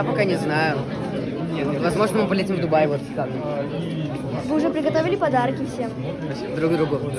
Я пока не знаю. Возможно, мы полетим в Дубай вот так. Вы уже приготовили подарки всем? Друг другу.